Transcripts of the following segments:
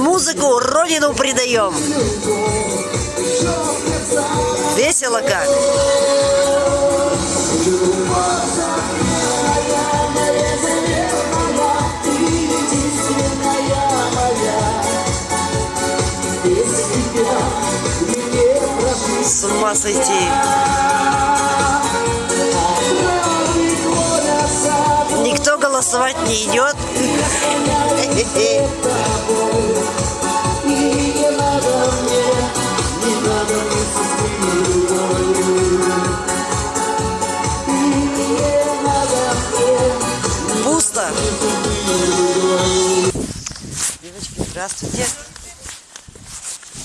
музыку родину предаем. Весело как. С ума сойти. Никто голосовать не идет. Здравствуйте.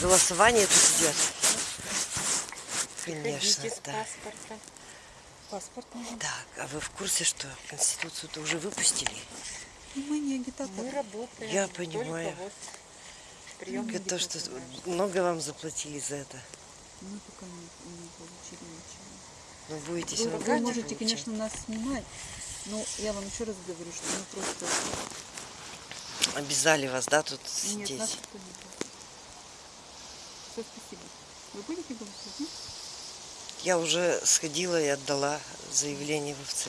Голосование тут идет. Конечно, да. паспорта. Паспорт нужен. Так, а вы в курсе, что Конституцию-то уже выпустили? Мы не агитаторы. Мы работаем. Я понимаю. вот прием Это то, что много вам заплатили за это. Мы пока не, не получили ничего. Ну, будете Вы, вы можете, получать. конечно, нас снимать, но я вам еще раз говорю, что мы просто... Обязали вас, да, тут Нет, сидеть? нас никто не будет. Все, спасибо. Вы будете голосовать? нет? Я уже сходила и отдала заявление в ОВЦ.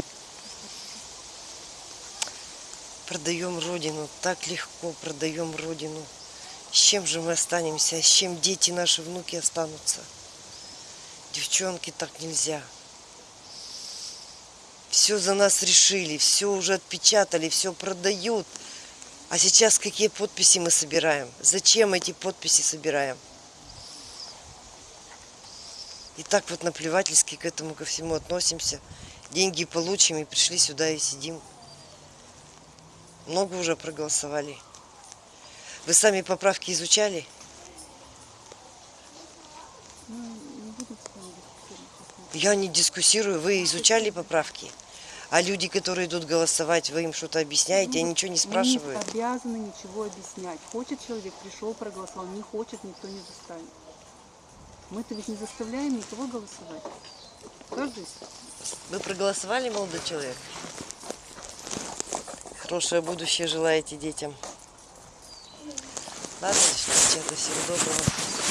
Продаем Родину, так легко продаем Родину. С чем же мы останемся, с чем дети наши, внуки останутся? Девчонки, так нельзя. Все за нас решили, все уже отпечатали, все продают. А сейчас какие подписи мы собираем? Зачем эти подписи собираем? И так вот наплевательски к этому ко всему относимся. Деньги получим и пришли сюда и сидим. Много уже проголосовали. Вы сами поправки изучали? Я не дискуссирую. Вы изучали поправки? А люди, которые идут голосовать, вы им что-то объясняете, они ничего не спрашивают? Мы не обязаны ничего объяснять. Хочет человек, пришел, проголосовал. Не хочет, никто не заставит. Мы-то ведь не заставляем никого голосовать. Каждый Вы проголосовали, молодой человек? Хорошее будущее желаете детям. Ладно, девчата, всего доброго.